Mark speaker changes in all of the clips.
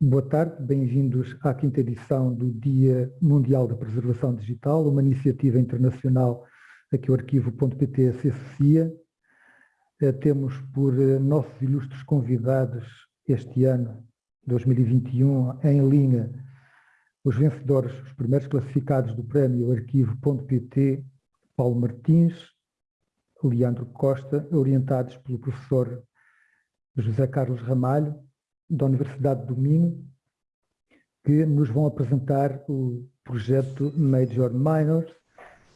Speaker 1: Boa tarde, bem-vindos à quinta edição do Dia Mundial da Preservação Digital, uma iniciativa internacional a que o arquivo.pt se associa. Eh, temos por eh, nossos ilustres convidados este ano, 2021, em linha, os vencedores, os primeiros classificados do prémio arquivo.pt, Paulo Martins, Leandro Costa, orientados pelo professor José Carlos Ramalho, da Universidade do Minho, que nos vão apresentar o projeto Major Minors,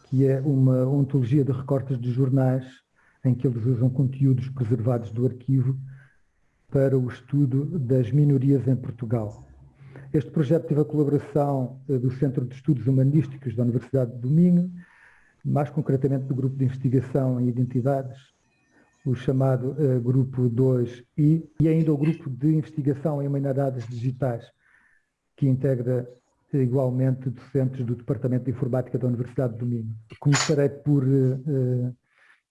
Speaker 1: que é uma ontologia de recortes de jornais em que eles usam conteúdos preservados do arquivo para o estudo das minorias em Portugal. Este projeto teve a colaboração eh, do Centro de Estudos Humanísticos da Universidade do Minho, mais concretamente do Grupo de Investigação em Identidades o chamado uh, Grupo 2I, e ainda o Grupo de Investigação em Humanidades Digitais, que integra uh, igualmente docentes do Departamento de Informática da Universidade do Minho. Começarei por uh,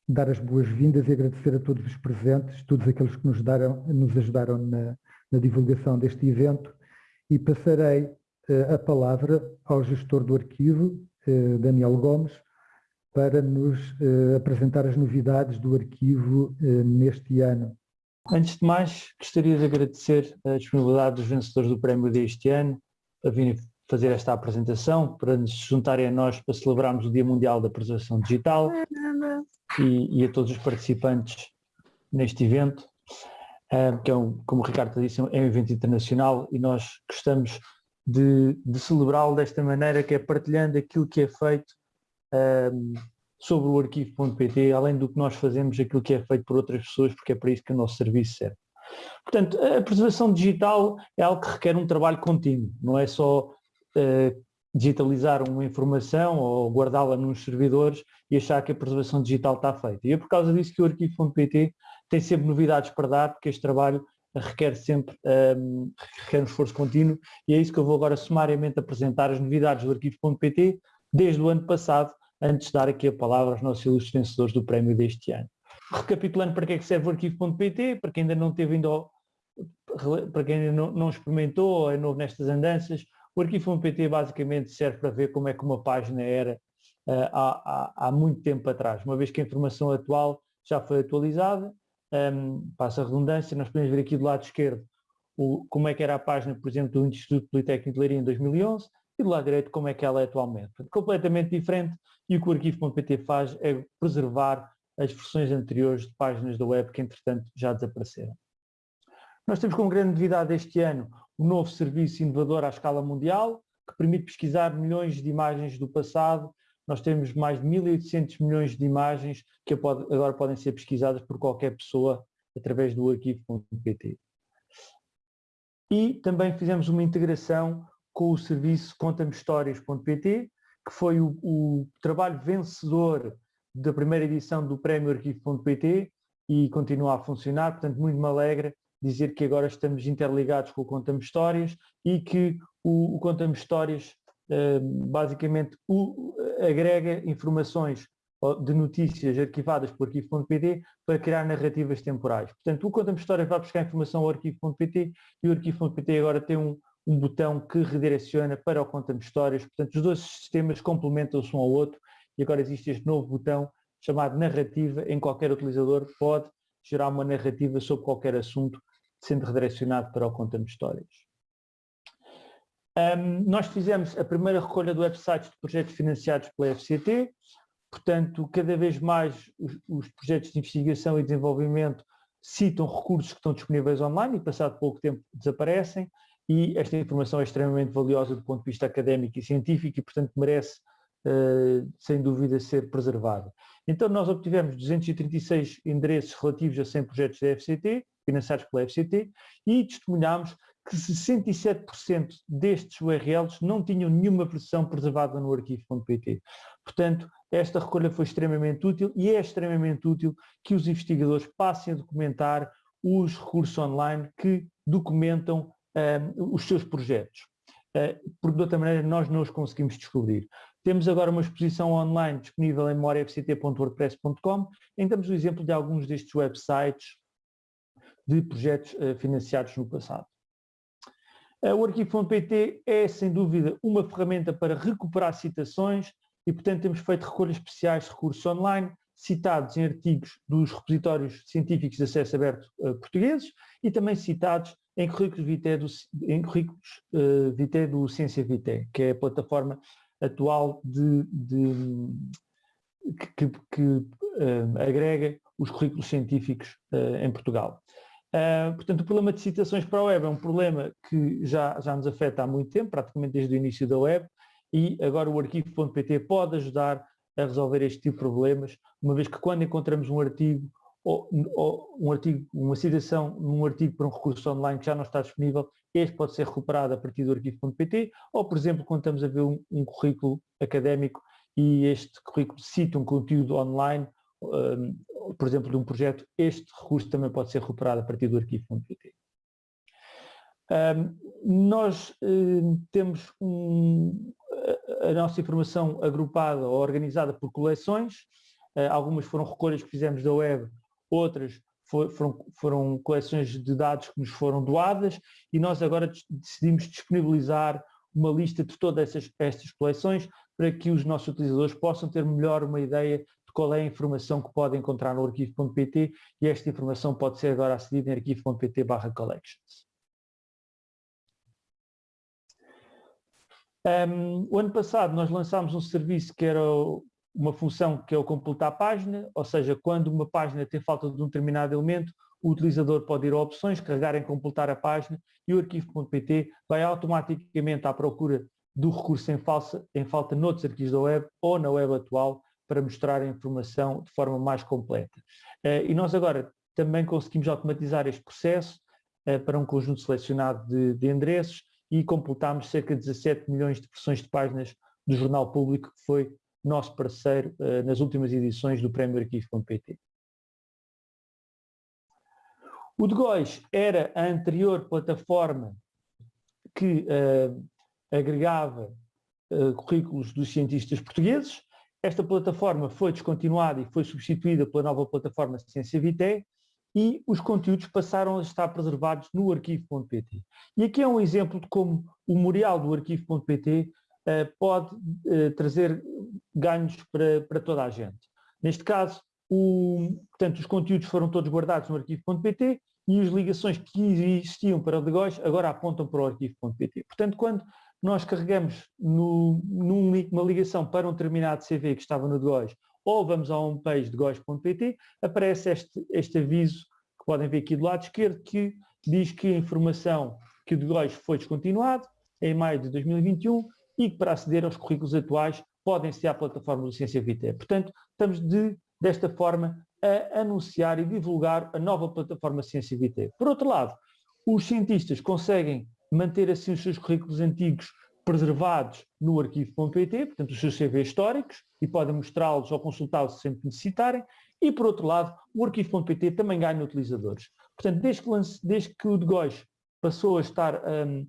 Speaker 1: dar as boas-vindas e agradecer a todos os presentes, todos aqueles que nos, daram, nos ajudaram na, na divulgação deste evento, e passarei a palavra ao gestor do arquivo, Daniel Gomes, para nos uh, apresentar as novidades do arquivo uh, neste ano.
Speaker 2: Antes de mais, gostaria de agradecer a disponibilidade dos vencedores do prémio deste ano a virem fazer esta apresentação, para nos juntarem a nós para celebrarmos o Dia Mundial da Preservação Digital e, e a todos os participantes neste evento, uh, que é, um, como o Ricardo disse, é um evento internacional e nós gostamos de, de celebrá-lo desta maneira, que é partilhando aquilo que é feito um, sobre o arquivo.pt, além do que nós fazemos, aquilo que é feito por outras pessoas, porque é para isso que o nosso serviço serve. Portanto, a preservação digital é algo que requer um trabalho contínuo, não é só uh, digitalizar uma informação ou guardá-la nos servidores e achar que a preservação digital está feita. E é por causa disso que o arquivo.pt tem sempre novidades para dar, porque este trabalho requer sempre um, requer um esforço contínuo e é isso que eu vou agora sumariamente apresentar as novidades do arquivo.pt desde o ano passado antes de dar aqui a palavra aos nossos ilustres vencedores do prémio deste ano. Recapitulando para que é que serve o arquivo.pt, para quem ainda não teve ainda, para quem ainda não, não experimentou ou é novo nestas andanças, o arquivo.pt basicamente serve para ver como é que uma página era uh, há, há, há, muito tempo atrás, uma vez que a informação atual já foi atualizada, um, passa a redundância, nós podemos ver aqui do lado esquerdo o, como é que era a página, por exemplo, do Instituto Politécnico de Leiria em 2011, e do lado direito como é que ela é atualmente. completamente diferente e o que o arquivo.pt faz é preservar as versões anteriores de páginas da web que entretanto já desapareceram. Nós temos como grande novidade este ano um novo serviço inovador à escala mundial que permite pesquisar milhões de imagens do passado. Nós temos mais de 1.800 milhões de imagens que agora podem ser pesquisadas por qualquer pessoa através do arquivo.pt. E também fizemos uma integração com o serviço contamehistórias.pt, que foi o, o, trabalho vencedor da primeira edição do Prémio Arquivo.pt e continua a funcionar, portanto muito me alegra dizer que agora estamos interligados com o Conta-me Histórias e que o, o Conta-me Histórias uh, basicamente o, agrega informações de notícias arquivadas por arquivo.pt para criar narrativas temporais. Portanto, o Conta-me Histórias vai buscar informação ao arquivo.pt e o arquivo.pt agora tem um, um botão que redireciona para o Conta-me Histórias. Portanto, os dois sistemas complementam-se um ao outro e agora existe este novo botão chamado narrativa, em qualquer utilizador pode gerar uma narrativa sobre qualquer assunto, sendo redirecionado para o Conta-me Histórias. Um, nós fizemos a primeira recolha de websites de projetos financiados pela FCT, portanto, cada vez mais os, os projetos de investigação e desenvolvimento citam recursos que estão disponíveis online e passado pouco tempo desaparecem e esta informação é extremamente valiosa do ponto de vista académico e científico e, portanto, merece, uh, sem dúvida, ser preservada. Então, nós obtivemos 236 endereços relativos a 100 projetos da FCT, financiados pela FCT, e testemunhámos que 67% destes URLs não tinham nenhuma versão preservada no arquivo.pt. Portanto, esta recolha foi extremamente útil e é extremamente útil que os investigadores passem a documentar os recursos online que documentam uh, os seus projetos, uh, porque de outra maneira nós não os conseguimos descobrir. Temos agora uma exposição online disponível em memoriafct.wordpress.com, em damos o exemplo de alguns destes websites de projetos uh, financiados no passado. O arquivo.pt é, sem dúvida, uma ferramenta para recuperar citações e, portanto, temos feito recolhas especiais de recursos online, citados em artigos dos repositórios científicos de acesso aberto uh, portugueses e também citados em currículos vitae do, em currículos, uh, vitae do Ciência Vitae, que é a plataforma atual de, de que, que uh, agrega os currículos científicos em Portugal. portanto, o problema de citações para a web é um problema que já, já nos afeta há muito tempo, praticamente desde o início da web, e agora o arquivo.pt pode ajudar a resolver este tipo de problemas, uma vez que quando encontramos um artigo ou, ou, um artigo, uma citação num artigo para um recurso online que já não está disponível, este pode ser recuperado a partir do arquivo.pt, ou por exemplo, quando estamos a ver um, um, currículo académico e este currículo cita um conteúdo online, um, por exemplo, de um projeto, este recurso também pode ser recuperado a partir do arquivo.pt. Um, nós uh, temos um, a nossa informação agrupada ou organizada por coleções, uh, algumas foram recolhas que fizemos da web, outras for, foram, foram coleções de dados que nos foram doadas e nós agora decidimos disponibilizar uma lista de todas essas, estas coleções para que os nossos utilizadores possam ter melhor uma ideia de qual é a informação que podem encontrar no arquivo.pt e esta informação pode ser agora acedida em arquivo.pt collections. Um, o ano passado nós lançámos um serviço que era uma função que é o completar a página, ou seja, quando uma página tem falta de um determinado elemento, o utilizador pode ir a opções, carregar em completar a página e o arquivo.pt vai automaticamente à procura do recurso em, falsa, em falta noutros arquivos da web ou na web atual para mostrar a informação de forma mais completa. Uh, e nós agora também conseguimos automatizar este processo uh, para um conjunto selecionado de, de endereços e completámos cerca de 17 milhões de versões de páginas do Jornal Público, que foi nosso parceiro uh, nas últimas edições do Prémio Arquivo.pt. O de Góis era a anterior plataforma que uh, agregava uh, currículos dos cientistas portugueses. Esta plataforma foi descontinuada e foi substituída pela nova plataforma Ciência Vitae e os conteúdos passaram a estar preservados no arquivo.pt. E aqui é um exemplo de como o memorial do arquivo.pt pode uh, trazer ganhos para, para toda a gente. Neste caso, o, portanto, os conteúdos foram todos guardados no arquivo.pt e as ligações que existiam para o Legóis agora apontam para o arquivo.pt. Portanto, quando nós carregamos no, numa ligação para um determinado CV que estava no Degóis ou vamos a homepage de gos.pt, aparece este, este aviso que podem ver aqui do lado esquerdo, que diz que a informação que o de Góis foi descontinuado em maio de 2021 e que para aceder aos currículos atuais podem ser à plataforma do Ciência Vitae. Portanto, estamos de, desta forma a anunciar e divulgar a nova plataforma Ciência Vitae. Por outro lado, os cientistas conseguem manter assim os seus currículos antigos preservados no arquivo.pt, portanto os seus CV históricos, e podem mostrá-los ou consultá-los sempre que necessitarem, e por outro lado, o arquivo.pt também ganha utilizadores. Portanto, desde que, lance, desde que o Degóis passou a estar um,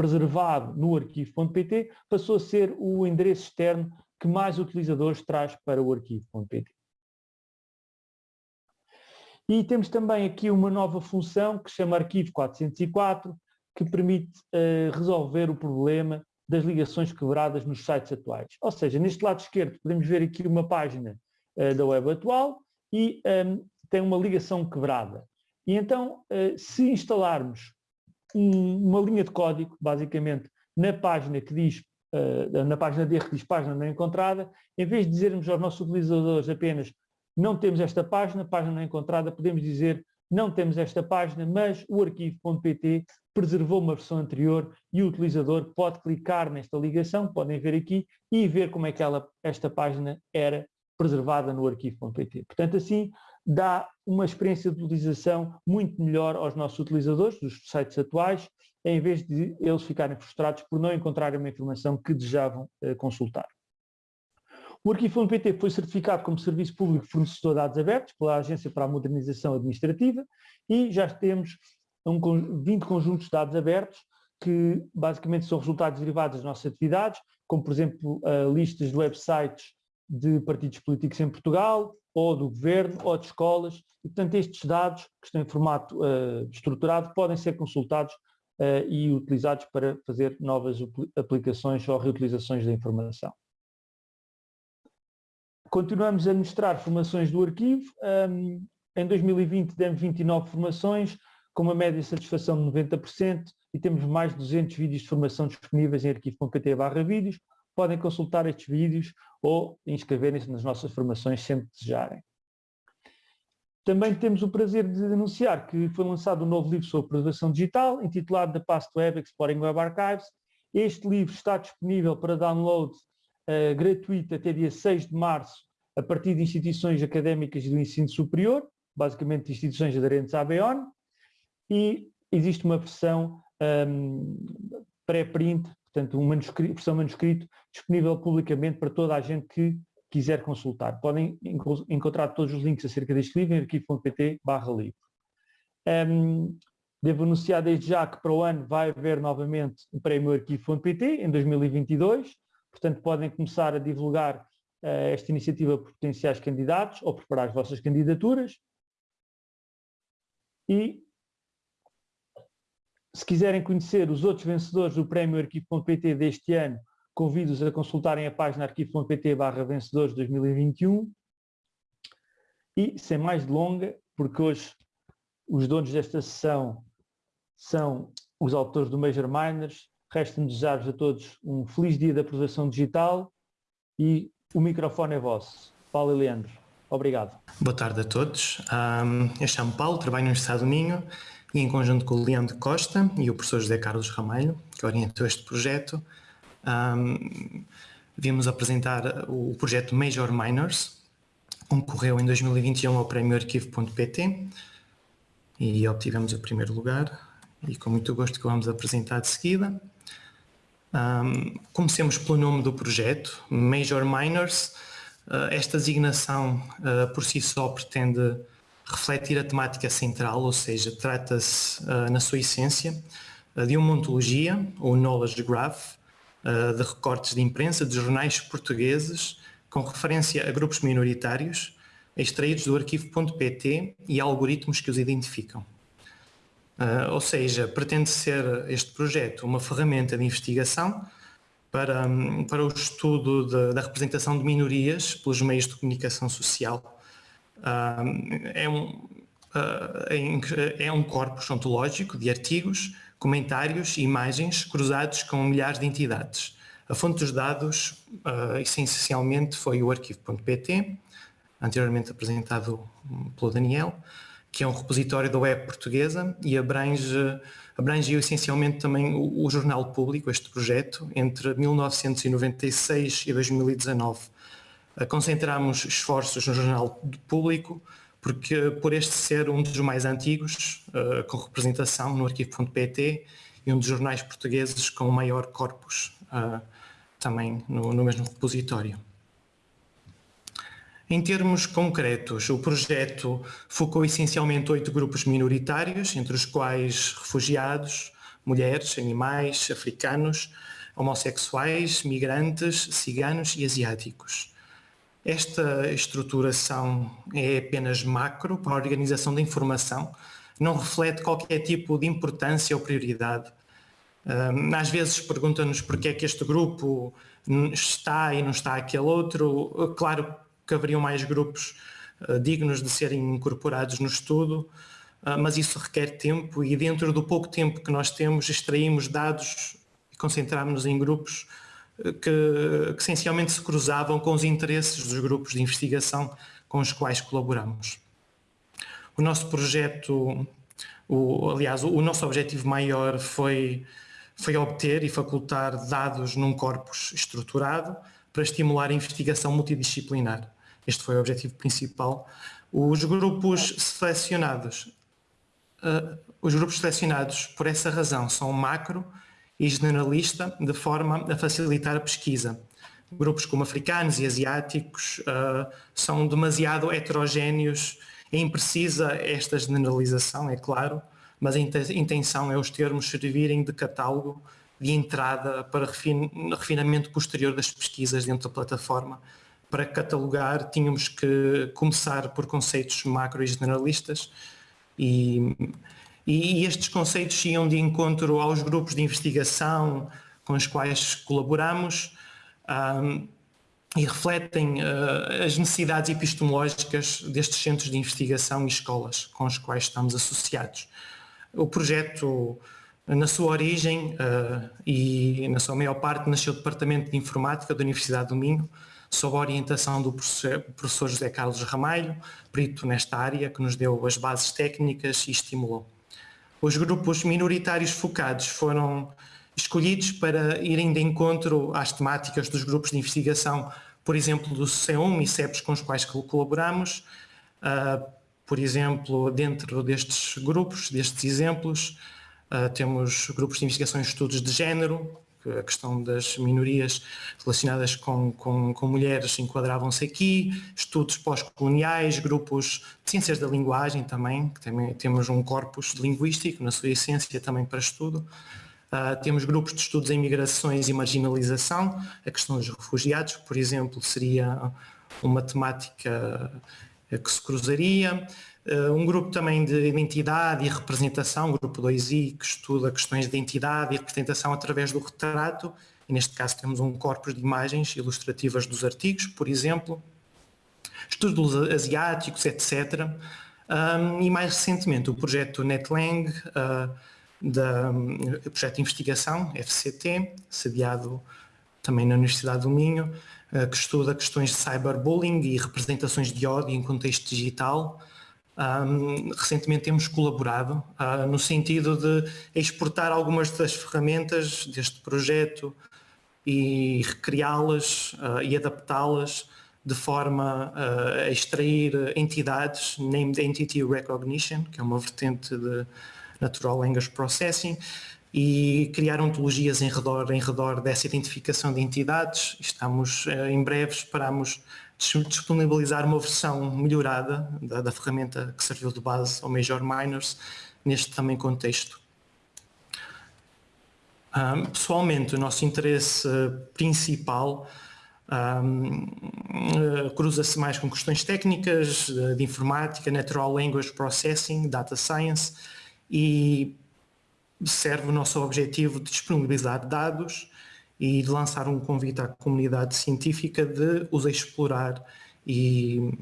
Speaker 2: preservado no arquivo.pt, passou a ser o endereço externo que mais utilizadores traz para o arquivo.pt. E temos também aqui uma nova função que se chama Arquivo 404, que permite uh, resolver o problema das ligações quebradas nos sites atuais. Ou seja, neste lado esquerdo podemos ver aqui uma página uh, da web atual e um, ehm, tem uma ligação quebrada. E então, uh, se instalarmos um, uma linha de código, basicamente, na página que diz, uh, na página de erro que diz página não encontrada, em vez de dizermos aos nossos utilizadores apenas não temos esta página, página não encontrada, podemos dizer não temos esta página, mas o arquivo.pt preservou uma versão anterior e o utilizador pode clicar nesta ligação, podem ver aqui, e ver como é que ela, esta página era preservada no arquivo.pt. Portanto, assim, dá uma experiência de utilização muito melhor aos nossos utilizadores dos sites atuais, em vez de eles ficarem frustrados por não encontrarem uma informação que desejavam uh, consultar. O Arquivo.pt foi certificado como Serviço Público Fornecedor de Dados Abertos pela Agência para a Modernização Administrativa e já temos um, 20 conjuntos de dados abertos que basicamente são resultados derivados das nossas atividades, como por exemplo uh, listas de websites de partidos políticos em Portugal, ou do governo, ou de escolas, e portanto estes dados, que estão em formato uh, estruturado, podem ser consultados uh, e utilizados para fazer novas aplicações ou reutilizações da informação. Continuamos a mostrar formações do arquivo. Um, em 2020 demos 29 formações, com uma média de satisfação de 90% e temos mais de 200 vídeos de formação disponíveis em arquivo.pt vídeos. Podem consultar estes vídeos ou inscreverem-se nas nossas formações sempre desejarem. Também temos o prazer de anunciar que foi lançado um novo livro sobre preservação digital, intitulado The Past Web Exploring Web Archives. Este livro está disponível para download uh, gratuito até dia 6 de março, a partir de instituições académicas do ensino superior, basicamente instituições aderentes à BEON, e existe uma versão um, pré-print, portanto, uma manuscrito, versão manuscrito disponível publicamente para toda a gente que quiser consultar. Podem encontrar todos os links acerca deste livro em arquivo.pt barra livro. Um, devo anunciar desde já que para o ano vai haver novamente o prémio arquivo.pt em 2022, portanto podem começar a divulgar uh, esta iniciativa por potenciais candidatos ou preparar as vossas candidaturas. E se quiserem conhecer os outros vencedores do prémio arquivo.pt deste ano, Convido-os a consultarem a página arquivo.pt barra vencedores 2021 e, sem mais delonga, porque hoje os donos desta sessão são os autores do Major Miners, resta-me desejar-vos a todos um feliz dia da aprovação digital e o microfone é vosso. Paulo e Leandro, obrigado.
Speaker 3: Boa tarde a todos. Um, eu chamo Paulo, trabalho no Estado do Minho e em conjunto com o Leandro Costa e o professor José Carlos Ramalho, que orientou este projeto, um, vimos apresentar o projeto Major Miners, concorreu em 2021 ao prémio arquivo.pt e obtivemos o primeiro lugar e com muito gosto que vamos apresentar de seguida. Um, comecemos pelo nome do projeto, Major Miners. Uh, esta designação uh, por si só pretende refletir a temática central, ou seja, trata-se uh, na sua essência de uma ontologia, ou knowledge graph, de recortes de imprensa de jornais portugueses com referência a grupos minoritários extraídos do arquivo.pt e algoritmos que os identificam. Ou seja, pretende ser este projeto uma ferramenta de investigação para, para o estudo de, da representação de minorias pelos meios de comunicação social. Uh, é, um, uh, é um corpus ontológico de artigos comentários e imagens cruzados com milhares de entidades. A fonte dos dados, uh, essencialmente, foi o arquivo.pt, anteriormente apresentado pelo Daniel, que é um repositório da web portuguesa e abrange, abrangiu essencialmente também o, o, jornal público, este projeto, entre 1996 e 2019. Uh, concentramos esforços no jornal público, porque por este ser um dos mais antigos, uh, com representação no arquivo.pt e um dos jornais portugueses com o maior corpus uh, também no, no, mesmo repositório. Em termos concretos, o projeto focou essencialmente oito grupos minoritários, entre os quais refugiados, mulheres, animais, africanos, homossexuais, migrantes, ciganos e asiáticos. Esta estruturação é apenas macro para a organização da informação, não reflete qualquer tipo de importância ou prioridade. Às vezes perguntam-nos porque é que este grupo está e não está aquele outro. Claro que haveriam mais grupos ah, dignos de serem incorporados no estudo, ah, mas isso requer tempo e dentro do pouco tempo que nós temos extraímos dados e concentramos-nos em grupos que, que essencialmente se cruzavam com os interesses dos grupos de investigação com os quais colaboramos. O nosso projeto, o, aliás, o, o nosso objetivo maior foi, foi obter e facultar dados num corpus estruturado para estimular a investigação multidisciplinar. Este foi o objetivo principal. Os grupos selecionados, uh, os grupos selecionados por essa razão são macro e generalista, de forma a facilitar a pesquisa. Grupos como africanos e asiáticos uh, são demasiado heterogéneos, é imprecisa esta generalização, é claro, mas a intenção é os termos servirem de catálogo de entrada para refin refinamento posterior das pesquisas dentro da plataforma. Para catalogar, tínhamos que começar por conceitos macro e generalistas e E, estes conceitos iam de encontro aos grupos de investigação com os quais colaboramos um, e refletem uh, as necessidades epistemológicas destes centros de investigação e escolas com os quais estamos associados. O projeto, na sua origem uh, e na sua maior parte, nasceu do Departamento de Informática da Universidade do Minho, sob a orientação do professor José Carlos Ramalho, perito nesta área, que nos deu as bases técnicas e estimulou. Os grupos minoritários focados foram escolhidos para irem de encontro às temáticas dos grupos de investigação, por exemplo, do C1 e CEPs com os quais colaboramos. Uh, por exemplo, dentro destes grupos, destes exemplos, uh, temos grupos de investigação em estudos de género, a questão das minorias relacionadas com, com, com mulheres enquadravam-se aqui, estudos pós-coloniais, grupos de ciências da linguagem também, que também temos um corpus linguístico na sua essência também para estudo. Uh, temos grupos de estudos em migrações e marginalização, a questão dos refugiados, por exemplo, seria uma temática que se cruzaria. Uh, um grupo também de identidade e representação, grupo 2i, que estuda questões de identidade e representação através do retrato, e neste caso temos um corpus de imagens ilustrativas dos artigos, por exemplo, estudos asiáticos, etc. Um, e mais recentemente o projeto NetLang, uh, da, o projeto de investigação, FCT, sediado também na Universidade do Minho, uh, que estuda questões de cyberbullying e representações de ódio em contexto digital, um, recentemente temos colaborado uh, no sentido de exportar algumas das ferramentas deste projeto e recriá-las uh, e adaptá-las de forma uh, a extrair entidades, named entity recognition, que é uma vertente de natural language processing, e criar ontologias em redor, em redor dessa identificação de entidades. Estamos, em breve, esperamos disponibilizar uma versão melhorada da, da, ferramenta que serviu de base ao Major Miners neste também contexto. Um, pessoalmente, o nosso interesse principal um, uh, cruza-se mais com questões técnicas de, de informática, Natural Language Processing, Data Science e serve o nosso objetivo de disponibilizar dados e de lançar um convite à comunidade científica de os explorar e,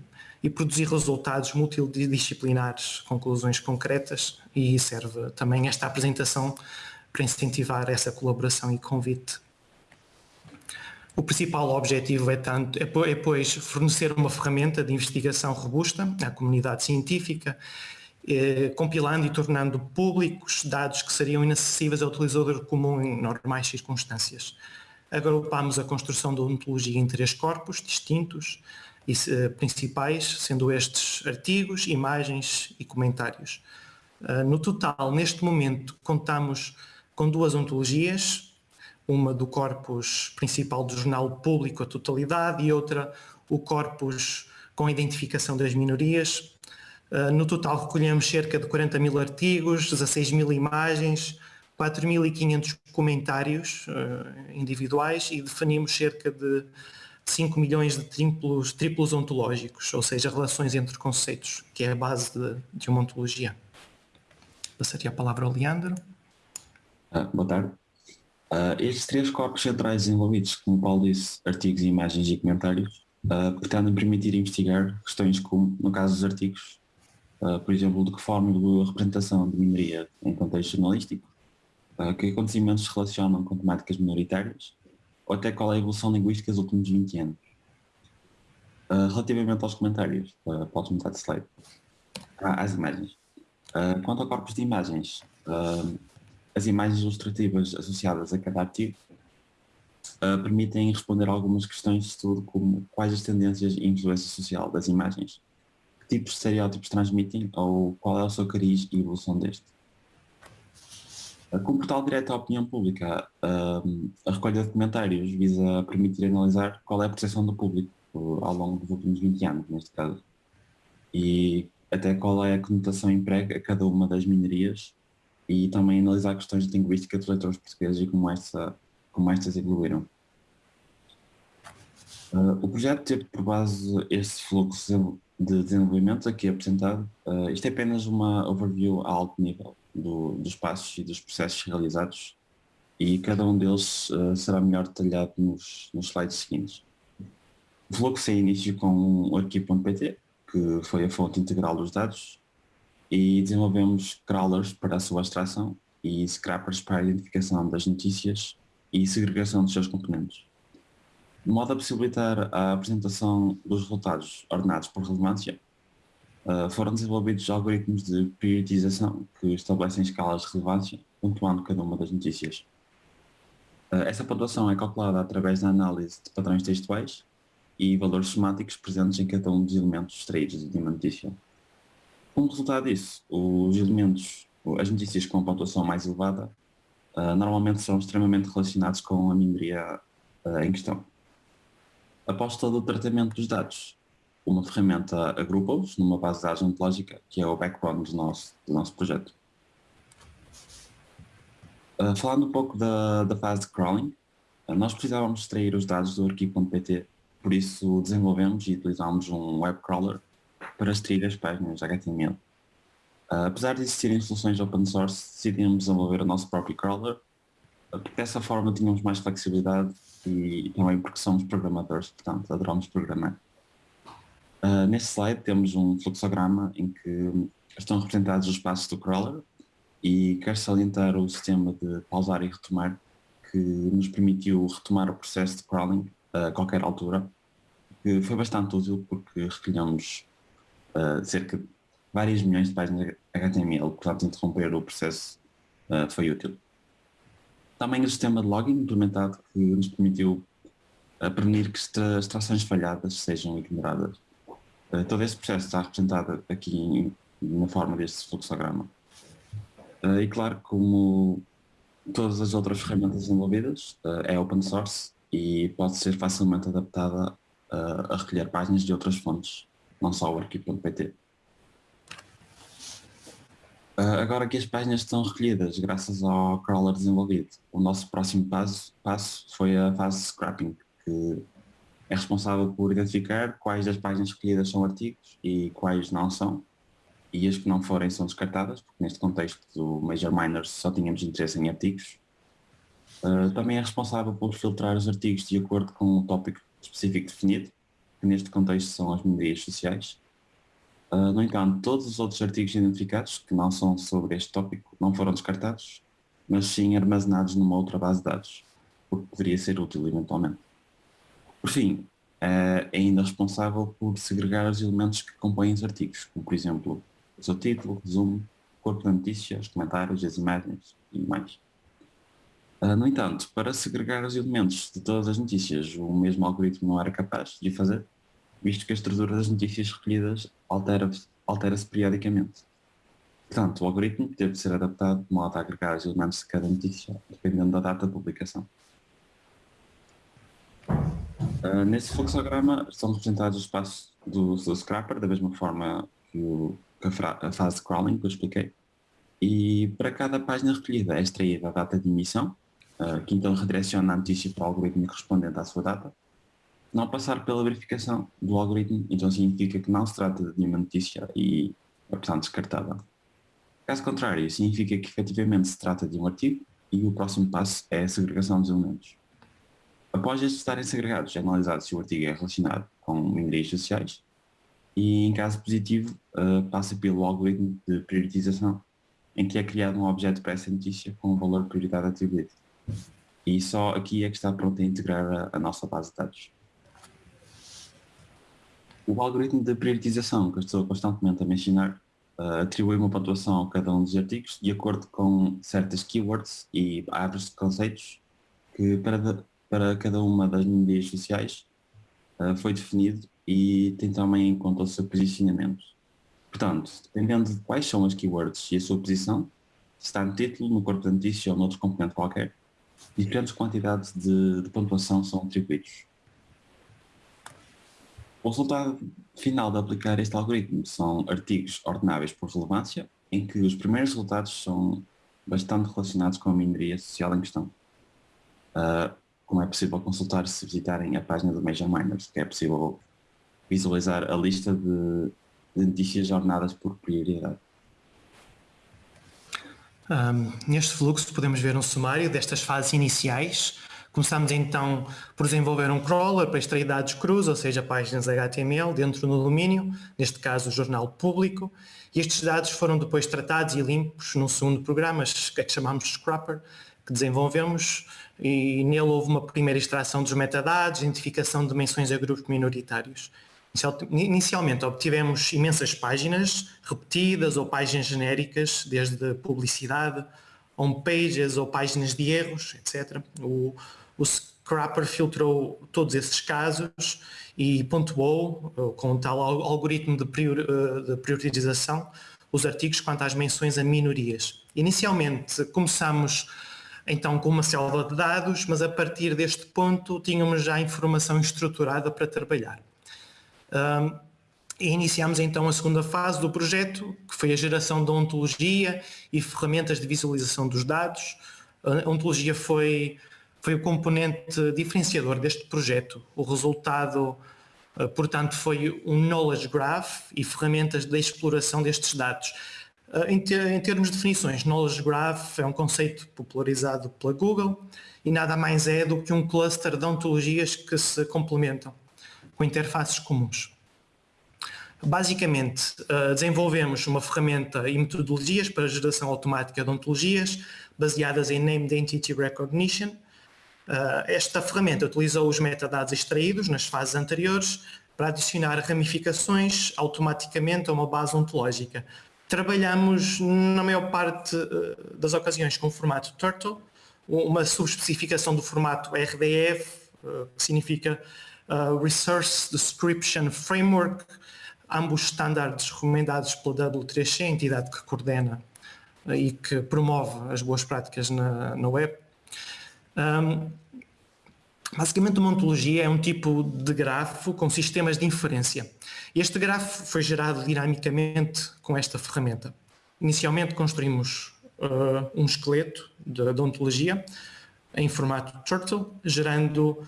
Speaker 3: e produzir resultados multidisciplinares, conclusões concretas e serve também esta apresentação para incentivar essa colaboração e convite. O principal objetivo é, tanto, é, é, pois, fornecer uma ferramenta de investigação robusta à comunidade científica, eh, compilando e tornando públicos dados que seriam inacessíveis ao utilizador comum em normais circunstâncias. Agrupámos a construção da ontologia em três corpos distintos e uh, principais, sendo estes artigos, imagens e comentários. Uh, no total, neste momento, contamos com duas ontologias, uma do corpus principal do jornal público, a totalidade, e outra o corpus com identificação das minorias, no total recolhemos cerca de 40 mil artigos, 16 mil imagens, 4.500 comentários uh, individuais e definimos cerca de 5 milhões de triplos, triplos ontológicos, ou seja, relações entre conceitos, que é a base de, de uma ontologia. Passaria a palavra ao Leandro.
Speaker 4: Ah, boa tarde. Uh, estes três corpos centrais envolvidos, como Paulo disse, artigos, imagens e comentários, uh, pretendem permitir investigar questões como, no caso dos artigos, uh, por exemplo, de que forma a representação de minoria em contexto jornalístico, uh, que acontecimentos se relacionam com temáticas minoritárias, ou até qual é a evolução linguística dos últimos 20 anos. Uh, relativamente aos comentários, uh, podes mudar de slide, ah, às imagens. Quanto ao corpus de imagens, as imagens ilustrativas associadas a cada artigo permitem responder a algumas questões de estudo como quais as tendências e influência social das imagens, tipos de estereótipos transmitem ou qual é o seu cariz e evolução deste. Com o portal direto à opinião pública, a recolha de comentários visa permitir analisar qual é a percepção do público ao longo dos últimos 20 anos, neste caso, e até qual é a conotação emprega a cada uma das minorias e também analisar questões de linguística dos leitores portugueses e como, esta, como estas evoluíram. Uh, o projeto teve por base este fluxo de desenvolvimento aqui apresentado. Uh, isto é apenas uma overview a alto nível do, dos passos e dos processos realizados e cada um deles uh, será melhor detalhado nos, nos slides seguintes. O fluxo é início com o arquivo.pt, que foi a fonte integral dos dados, e desenvolvemos crawlers para a sua extração e scrappers para a identificação das notícias e segregação dos seus componentes. De modo a possibilitar a apresentação dos resultados ordenados por relevância, uh, foram desenvolvidos algoritmos de priorização que estabelecem escalas de relevância, pontuando cada uma das notícias. Uh, essa pontuação é calculada através da análise de padrões textuais e valores somáticos presentes em cada um dos elementos extraídos de uma notícia. Como resultado disso, os elementos, as notícias com pontuação mais elevada, uh, normalmente são extremamente relacionados com a minoria em questão. Após todo o tratamento dos dados, uma ferramenta agrupa-os numa base de dados ontológica, que é o backbone do nosso, do nosso projeto. Uh, falando um pouco da, da fase de crawling, nós precisávamos extrair os dados do arquivo.pt por isso desenvolvemos e utilizámos um web crawler para extrair as páginas HTML. Uh, ah, apesar de existirem soluções open source, decidimos desenvolver o nosso próprio crawler, uh, porque dessa forma tínhamos mais flexibilidade e também porque somos programadores, portanto adoramos programar. Uh, neste slide temos um fluxograma em que estão representados os passos do crawler e quero salientar o sistema de pausar e retomar que nos permitiu retomar o processo de crawling a qualquer altura, que foi bastante útil porque recolhemos uh, cerca de várias milhões de páginas HTML, portanto interromper o processo uh, foi útil. Também o sistema de login implementado que nos permitiu uh, prevenir que extrações falhadas sejam ignoradas. Uh, todo esse processo está representado aqui na forma deste fluxograma. Uh, e claro, como todas as outras ferramentas desenvolvidas, é open source e pode ser facilmente adaptada a recolher páginas de outras fontes, não só o arquivo.pt. Uh, agora que as páginas estão recolhidas graças ao crawler desenvolvido, o nosso próximo passo, passo foi a fase de scrapping, que é responsável por identificar quais das páginas recolhidas são artigos e quais não são, e as que não forem são descartadas, porque neste contexto do Major Miners só tínhamos interesse em artigos, Uh, também é responsável por filtrar os artigos de acordo com o tópico específico definido, que neste contexto são as minorias sociais. Uh, no entanto, todos os outros artigos identificados, que não são sobre este tópico, não foram descartados, mas sim armazenados numa outra base de dados, porque poderia ser útil eventualmente. Por fim, é ainda responsável por segregar os elementos que compõem os artigos, como por exemplo o seu título, resumo, corpo da notícia, os comentários, as imagens e mais. Uh, no entanto, para segregar os elementos de todas as notícias, o mesmo algoritmo não era capaz de fazer, visto que a estrutura das notícias recolhidas altera-se altera periodicamente. Portanto, o algoritmo teve de ser adaptado de modo a agregar os elementos de cada notícia, dependendo da data de publicação. Uh, nesse fluxograma estão representados os passos do, do scrapper, da mesma forma que, o, que a, a, fase de crawling que eu expliquei. E para cada página recolhida é extraída a data de emissão, uh, que então redireciona a notícia para o algoritmo correspondente à sua data. Não passar pela verificação do algoritmo, então significa que não se trata de nenhuma notícia e é, portanto, descartada. Caso contrário, significa que efetivamente se trata de um artigo e o próximo passo é a segregação dos elementos. Após estes estarem segregados, é analisado se o artigo é relacionado com minorias sociais e, em caso positivo, uh, passa pelo algoritmo de priorização, em que é criado um objeto para essa notícia com o valor de prioridade atribuído. E só aqui é que está pronto a integrar a, a nossa base de dados. O algoritmo de priorização que eu estou constantemente a mencionar uh, atribui uma pontuação a cada um dos artigos de acordo com certas keywords e árvores de conceitos que para, para cada uma das minorias sociais uh, foi definido e tem também em conta o seu posicionamento. Portanto, dependendo de quais são as keywords e a sua posição, se está no título, no corpo da notícia ou noutro componente qualquer, diferentes quantidades de, de pontuação são atribuídos. O resultado final de aplicar este algoritmo são artigos ordenáveis por relevância, em que os primeiros resultados são bastante relacionados com a minoria social em questão. Uh, como é possível consultar se visitarem a página do Major Miners, que é possível visualizar a lista de, de notícias ordenadas por prioridade.
Speaker 3: Um, neste fluxo podemos ver um sumário destas fases iniciais. Começamos então por desenvolver um crawler para extrair dados crus, ou seja, páginas HTML dentro do domínio, neste caso o jornal público, e estes dados foram depois tratados e limpos num segundo programa, que é que chamamos Scrapper, que desenvolvemos, e nele houve uma primeira extração dos metadados, identificação de menções a grupos minoritários. Inicialmente obtivemos imensas páginas repetidas ou páginas genéricas, desde publicidade, homepages ou páginas de erros, etc. O, o Scrapper filtrou todos esses casos e pontuou, com um tal algoritmo de, prior, de priorização, os artigos quanto às menções a minorias. Inicialmente começamos então com uma selva de dados, mas a partir deste ponto tínhamos já informação estruturada para trabalhar. Um, e iniciamos então a segunda fase do projeto, que foi a geração da ontologia e ferramentas de visualização dos dados. A ontologia foi, foi o componente diferenciador deste projeto. O resultado, ah, portanto, foi um knowledge graph e ferramentas de exploração destes dados. Em, em termos de definições, knowledge graph é um conceito popularizado pela Google e nada mais é do que um cluster de ontologias que se complementam com interfaces comuns. Basicamente, uh, desenvolvemos uma ferramenta e metodologias para geração automática de ontologias baseadas em Named Entity Recognition. Uh, esta ferramenta utilizou os metadados extraídos nas fases anteriores para adicionar ramificações automaticamente a uma base ontológica. Trabalhamos, na maior parte uh, das ocasiões, com o formato Turtle, uma subespecificação do formato RDF, que significa Resource Description Framework, ambos estándares recomendados pela W3C, a entidade que coordena uh, e que promove as boas práticas na, na web. Um, basicamente uma ontologia é um tipo de grafo com sistemas de inferência. Este grafo foi gerado dinamicamente com esta ferramenta. Inicialmente construímos uh, um esqueleto de, de ontologia em formato Turtle, gerando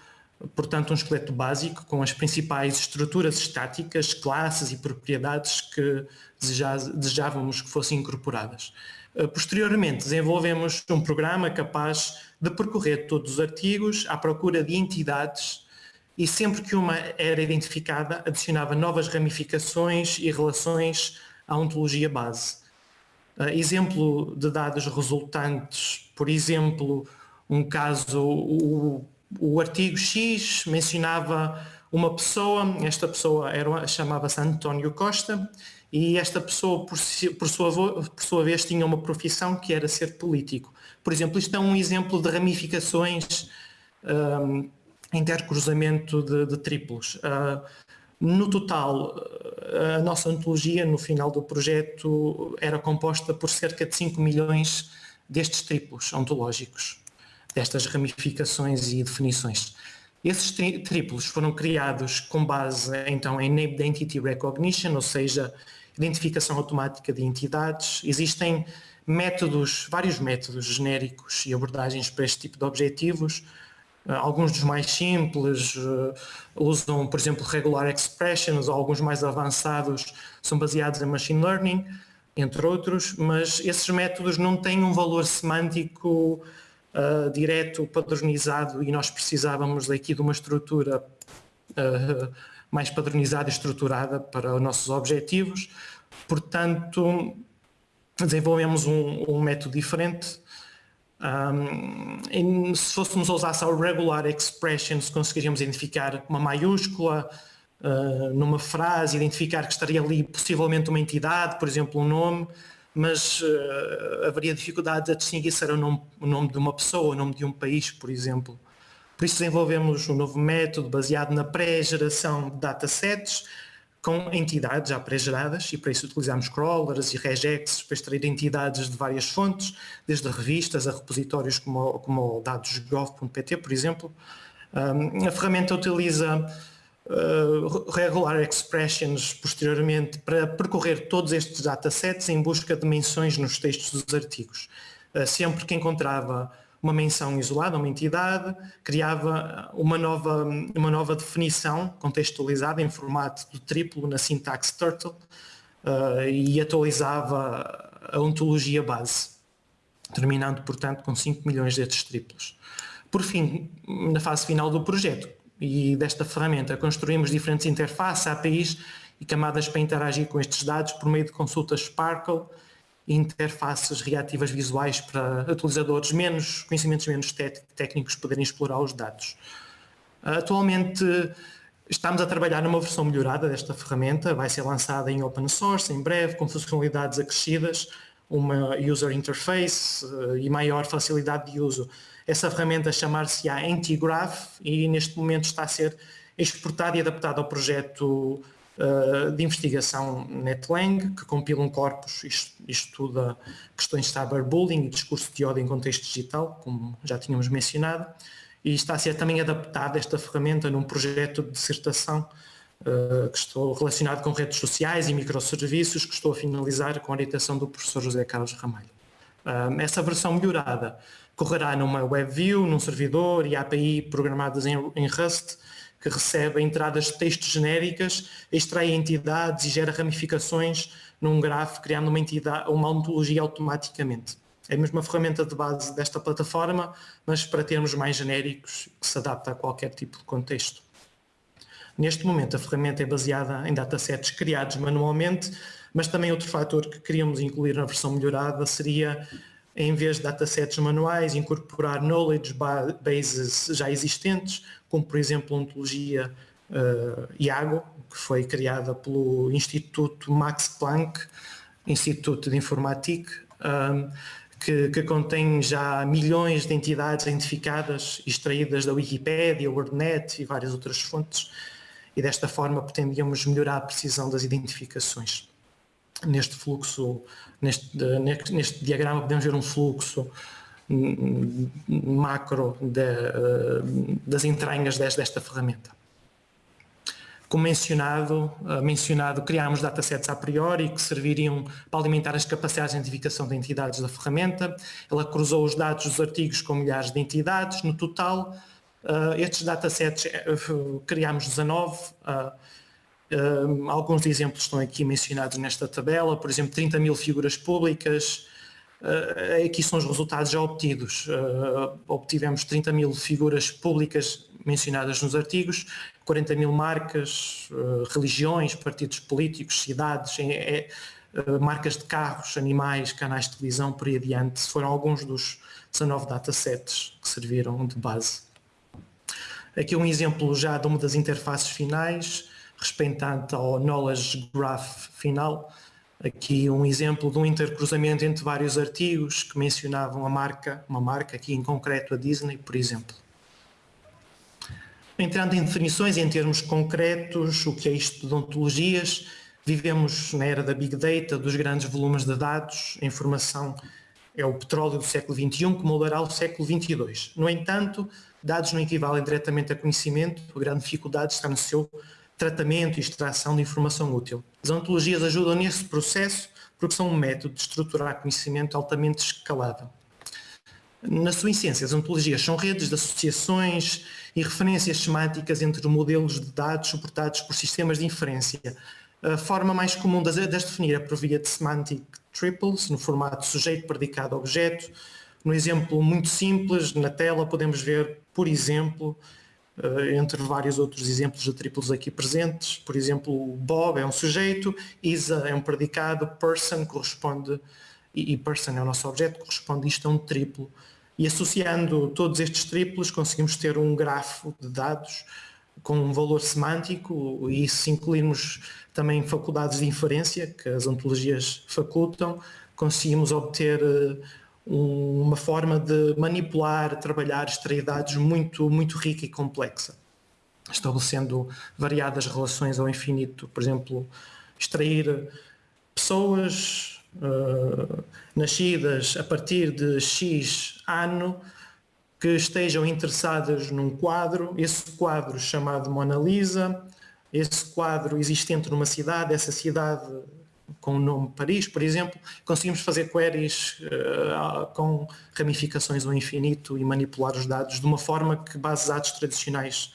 Speaker 3: portanto, um esqueleto básico com as principais estruturas estáticas, classes e propriedades que desejávamos que fossem incorporadas. Eh, posteriormente, desenvolvemos um programa capaz de percorrer todos os artigos à procura de entidades e sempre que uma era identificada, adicionava novas ramificações e relações à ontologia base. Eh, exemplo de dados resultantes, por exemplo, um caso, o o artigo X mencionava uma pessoa, esta pessoa chamava-se António Costa, e esta pessoa, por, por, sua, por sua vez, tinha uma profissão que era ser político. Por exemplo, isto é um exemplo de ramificações, um, intercruzamento de, de triplos. Uh, no total, a nossa ontologia, no final do projeto, era composta por cerca de 5 milhões destes triplos ontológicos destas ramificações e definições. Esses triplos foram criados com base então em Named Entity Recognition, ou seja, identificação automática de entidades. Existem métodos, vários métodos genéricos e abordagens para este tipo de objetivos. Uh, alguns dos mais simples uh, usam, por exemplo, regular expressions, ou alguns mais avançados são baseados em machine learning, entre outros, mas esses métodos não têm um valor semântico uh, direto, padronizado e nós precisávamos aqui de uma estrutura uh, mais padronizada e estruturada para os nossos objetivos. Portanto, desenvolvemos um, um método diferente. Um, se fôssemos usar só regular expressions, conseguiríamos identificar uma maiúscula uh, numa frase, identificar que estaria ali possivelmente uma entidade, por exemplo, um nome, mas uh, haveria dificuldade a distinguir se era o nome, o nome de uma pessoa, o nome de um país, por exemplo. Por isso desenvolvemos um novo método baseado na pré-geração de datasets com entidades já pré-geradas e para isso utilizamos crawlers e regex para extrair entidades de várias fontes, desde revistas a repositórios como, como dados.gov.pt, por exemplo. Um, a ferramenta utiliza uh, regular expressions posteriormente para percorrer todos estes datasets em busca de menções nos textos dos artigos. Uh, sempre que encontrava uma menção isolada, uma entidade, criava uma nova, uma nova definição contextualizada em formato de triplo na sintaxe Turtle uh, e atualizava a ontologia base. terminando, portanto, com 5 milhões destes triplos. Por fim, na fase final do projeto e desta ferramenta, construímos diferentes interfaces, APIs e camadas para interagir com estes dados por meio de consultas Sparkle e interfaces reativas visuais para utilizadores menos, conhecimentos menos técnicos poderem explorar os dados. Atualmente estamos a trabalhar numa versão melhorada desta ferramenta, vai ser lançada em open source em breve, com funcionalidades acrescidas, uma user interface eh, e maior facilidade de uso. Essa ferramenta chamar-se-á Antigraph e neste momento está a ser exportada e adaptada ao projeto uh, de investigação NetLang, que compila um corpus e estuda questões de cyberbullying e discurso de ódio em contexto digital, como já tínhamos mencionado, e está a ser também adaptada esta ferramenta num projeto de dissertação uh, que estou relacionado com redes sociais e microserviços, que estou a finalizar com a orientação do professor José Carlos Ramalho. Uh, essa versão melhorada correrá numa WebView, num servidor e API programadas em, em Rust, que recebe entradas de texto genéricas, extrai entidades e gera ramificações num grafo, criando uma, entidade, uma ontologia automaticamente. É a mesma ferramenta de base desta plataforma, mas para termos mais genéricos, que se adapta a qualquer tipo de contexto. Neste momento a ferramenta é baseada em datasets criados manualmente, mas também outro fator que queríamos incluir na versão melhorada seria em vez de datasets manuais, incorporar knowledge bases já existentes, como por exemplo a ontologia uh, IAGO, que foi criada pelo Instituto Max Planck, Instituto de Informática, um, que, que, contém já milhões de entidades identificadas, extraídas da Wikipédia, WordNet e várias outras fontes, e desta forma pretendíamos melhorar a precisão das identificações neste fluxo, neste, neste diagrama podemos ver um fluxo macro de, das entranhas desta ferramenta. Como mencionado, mencionado, criámos datasets a priori que serviriam para alimentar as capacidades de identificação de entidades da ferramenta. Ela cruzou os dados dos artigos com milhares de entidades. No total, estes datasets criámos 19, Uh, alguns exemplos estão aqui mencionados nesta tabela, por exemplo, 30 mil figuras públicas, uh, aqui são os resultados já obtidos. Uh, obtivemos 30 mil figuras públicas mencionadas nos artigos, 40 mil marcas, religiões, partidos políticos, cidades, é, é, marcas de carros, animais, canais de televisão, por aí adiante, foram alguns dos 19 datasets que serviram de base. Aqui um exemplo já de uma das interfaces finais, respeitante ao knowledge graph final. Aqui um exemplo de um intercruzamento entre vários artigos que mencionavam a marca, uma marca, aqui em concreto a Disney, por exemplo. Entrando em definições em termos concretos, o que é isto de ontologias, vivemos na era da Big Data, dos grandes volumes de dados, a informação é o petróleo do século XXI que moldará o século XXII. No entanto, dados não equivalem diretamente a conhecimento, a grande dificuldade está no seu tratamento e extração de informação útil. As ontologias ajudam nesse processo porque são um método de estruturar conhecimento altamente escalável. Na sua essência, as ontologias são redes de associações e referências semânticas entre modelos de dados suportados por sistemas de inferência. A forma mais comum de definir é por via de semantic triples, no formato sujeito, predicado, objeto. No exemplo muito simples, na tela podemos ver, por exemplo, entre vários outros exemplos de triplos aqui presentes. Por exemplo, Bob é um sujeito, Isa é um predicado, person corresponde, e person é o nosso objeto, corresponde isto a um triplo. E associando todos estes triplos conseguimos ter um grafo de dados com um valor semântico e se incluirmos também faculdades de inferência que as ontologias facultam, conseguimos obter eh, uma forma de manipular, trabalhar, extrair dados muito, muito rica e complexa, estabelecendo variadas relações ao infinito, por exemplo, extrair pessoas uh, nascidas a partir de X ano que estejam interessadas num quadro, esse quadro chamado Mona Lisa, esse quadro existente numa cidade, essa cidade com o nome Paris, por exemplo, conseguimos fazer queries uh, com ramificações ao infinito e manipular os dados de uma forma que bases de dados tradicionais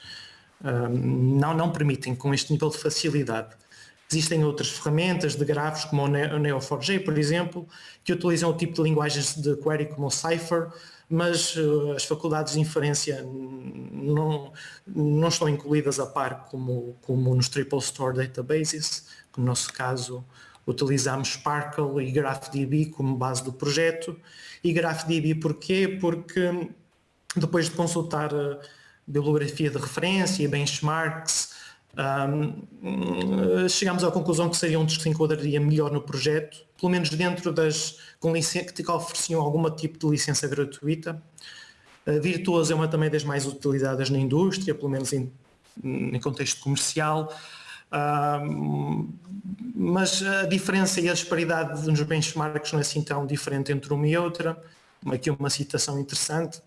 Speaker 3: uh, não, não permitem com este nível de facilidade. Existem outras ferramentas de grafos como o Neo4j, por exemplo, que utilizam o tipo de linguagens de query como o Cypher, mas uh, as faculdades de inferência não, não estão incluídas a par como, como nos Triple Store Databases, que no nosso caso utilizamos Sparkle e GraphDB como base do projeto. E GraphDB porquê? Porque depois de consultar a bibliografia de referência benchmarks, um, chegamos à conclusão que seria um dos que se enquadraria melhor no projeto, pelo menos dentro das com que ofereciam algum tipo de licença gratuita. Uh, Virtuoso é uma também das mais utilizadas na indústria, pelo menos em, em contexto comercial. Mas a diferença e a disparidade nos benchmarks não é assim tão diferente entre uma e outra. Aqui uma citação interessante.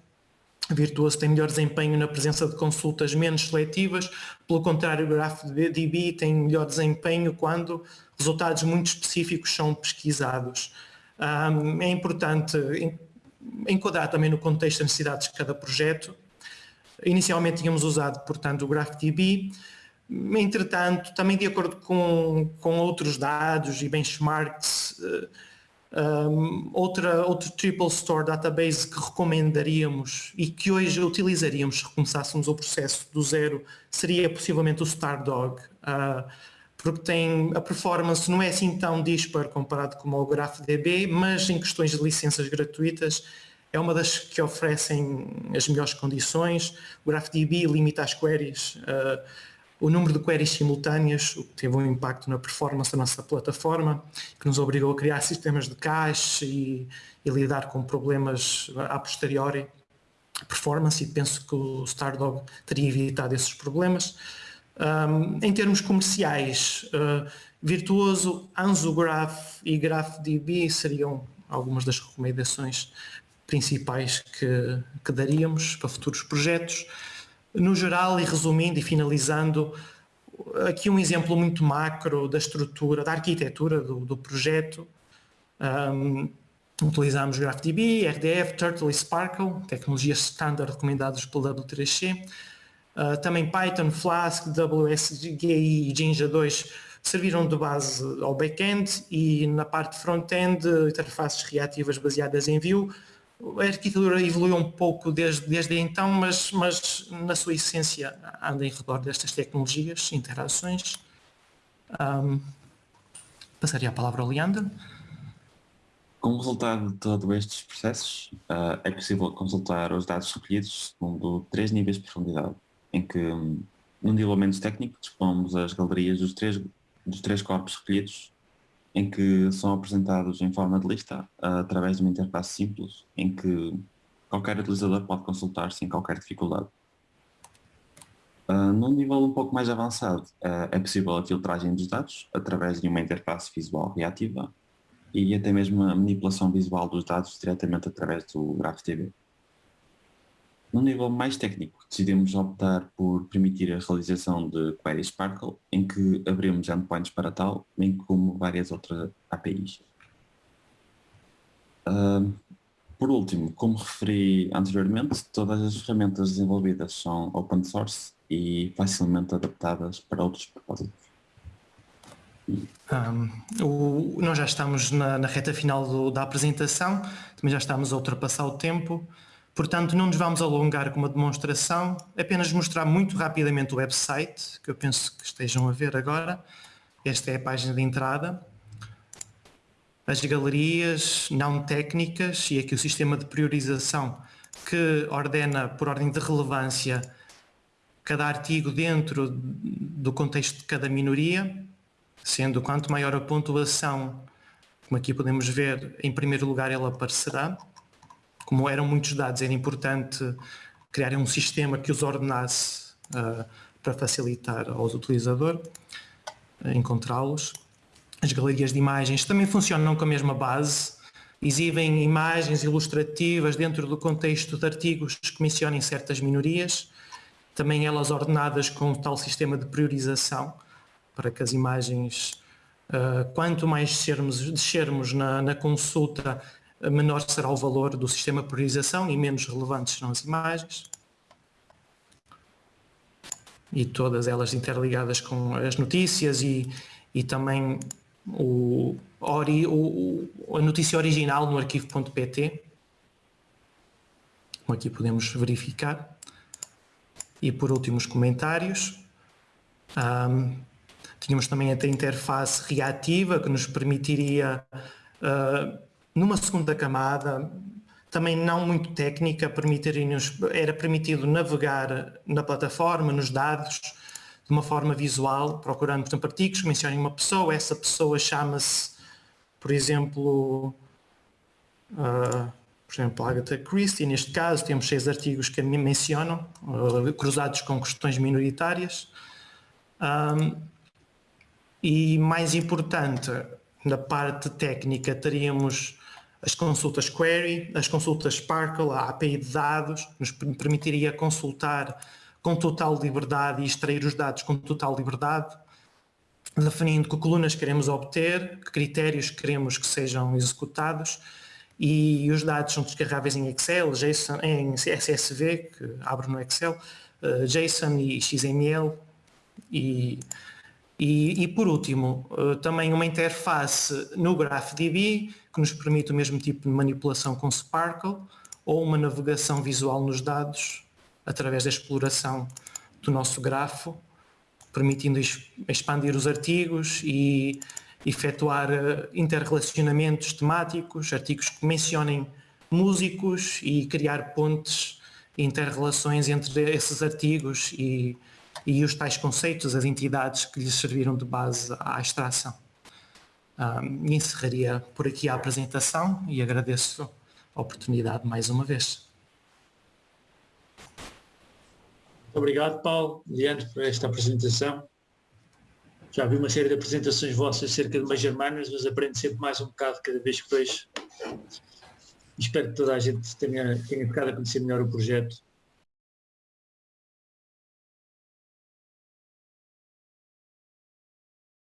Speaker 3: Virtuoso tem melhor desempenho na presença de consultas menos seletivas, pelo contrário, o GraphDB tem melhor desempenho quando resultados muito específicos são pesquisados. É importante enquadrar também no contexto das necessidades de cada projeto. Inicialmente tínhamos usado, portanto, o GraphDB, entretanto, também de acordo com, com outros dados e benchmarks, um, outra, outro triple store database que recomendaríamos e que hoje utilizaríamos se recomeçássemos o processo do zero seria possivelmente o Stardog, uh, porque tem a performance não é assim tão dispar comparado com o GraphDB, mas em questões de licenças gratuitas é uma das que oferecem as melhores condições. O GraphDB limita as queries uh, o número de queries simultâneas, o que teve um impacto na performance da nossa plataforma, que nos obrigou a criar sistemas de cache e, e lidar com problemas a posteriori performance e penso que o Stardog teria evitado esses problemas. Um, em termos comerciais, uh, Virtuoso, AnzoGraph e GraphDB seriam algumas das recomendações principais que, que daríamos para futuros projetos. No geral, e resumindo e finalizando, aqui um exemplo muito macro da estrutura, da arquitetura do, do projeto. Um, utilizamos GraphDB, RDF, Turtle e Sparkle, tecnologias standard recomendadas pelo W3C. Uh, também Python, Flask, WSGI e Jinja 2 serviram de base ao back-end e na parte front-end interfaces reativas baseadas em Vue, a arquitetura evoluiu um pouco desde, desde então, mas, mas na sua essência anda em redor destas tecnologias, interações. Um, passaria a palavra ao Leandro.
Speaker 4: Como resultado de todos estes processos, uh, é possível consultar os dados recolhidos segundo três níveis de profundidade, em que, um, no nível menos técnico, dispomos as galerias dos três, dos três corpos recolhidos em que são apresentados em forma de lista através de uma interface simples em que qualquer utilizador pode consultar sem qualquer dificuldade. Uh, num nível um pouco mais avançado, uh, é possível a filtragem dos dados através de uma interface visual reativa e até mesmo a manipulação visual dos dados diretamente através do GraphDB. No nível mais técnico, decidimos optar por permitir a realização de queries Sparkle, em que abrimos endpoints para tal, bem como várias outras APIs. Uh, por último, como referi anteriormente, todas as ferramentas desenvolvidas são open source e facilmente adaptadas para outros propósitos.
Speaker 3: Um, o, nós já estamos na, na reta final do, da apresentação, também já estamos a ultrapassar o tempo. Portanto, não nos vamos alongar com uma demonstração, apenas mostrar muito rapidamente o website, que eu penso que estejam a ver agora. Esta é a página de entrada. As galerias não técnicas e aqui o sistema de priorização que ordena por ordem de relevância cada artigo dentro do contexto de cada minoria, sendo quanto maior a pontuação, como aqui podemos ver, em primeiro lugar ela aparecerá como eram muitos dados, era importante criar um sistema que os ordenasse uh, para facilitar aos utilizadores uh, encontrá-los. As galerias de imagens também funcionam com a mesma base, exibem imagens ilustrativas dentro do contexto de artigos que mencionem certas minorias, também elas ordenadas com tal sistema de priorização, para que as imagens, uh, quanto mais descermos, descermos na, na consulta, menor será o valor do sistema de priorização e menos relevantes serão as imagens. E todas elas interligadas com as notícias e, e também o, o, a notícia original no arquivo.pt, como aqui podemos verificar. E por último os comentários. Um, tínhamos também a interface reativa que nos permitiria, uh, numa segunda camada, também não muito técnica, era permitido navegar na plataforma, nos dados, de uma forma visual, procurando, por exemplo, artigos que mencionem uma pessoa, essa pessoa chama-se, por exemplo, uh, por exemplo, Agatha Christie, neste caso temos seis artigos que me mencionam, uh, cruzados com questões minoritárias. Um, e mais importante, na parte técnica, teríamos as consultas query, as consultas Sparkle, a API de dados, nos permitiria consultar com total liberdade e extrair os dados com total liberdade, definindo que colunas queremos obter, que critérios queremos que sejam executados e os dados são descarregáveis em Excel, JSON, em CSV, que abre no Excel, uh, JSON e XML e, e, e por último, uh, também uma interface no GraphDB que nos permite o mesmo tipo de manipulação com Sparkle ou uma navegação visual nos dados através da exploração do nosso grafo, permitindo expandir os artigos e efetuar eh, interrelacionamentos temáticos, artigos que mencionem músicos e criar pontes interrelações entre esses artigos e, e os tais conceitos, as entidades que lhes serviram de base à extração. Um, encerraria por aqui a apresentação e agradeço a oportunidade mais uma vez.
Speaker 2: Obrigado, Paulo, Leandro, por esta apresentação. Já vi uma série de apresentações vossas acerca de Major Miners, mas aprendo sempre mais um bocado cada vez que vejo. Espero que toda a gente tenha, tenha ficado a conhecer melhor o projeto